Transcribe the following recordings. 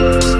Thank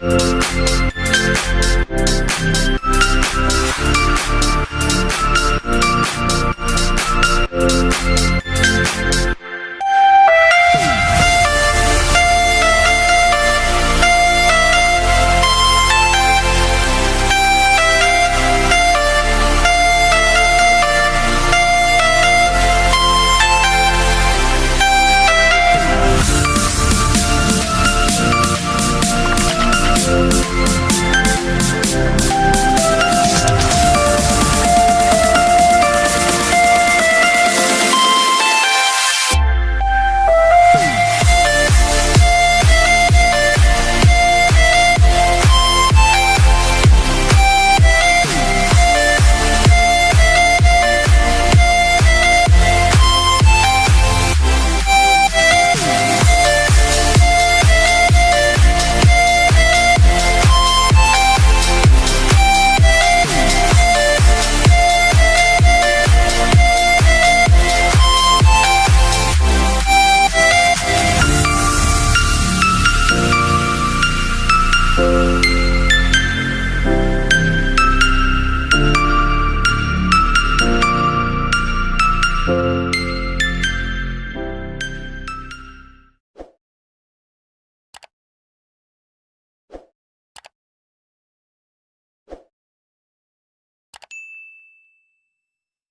Música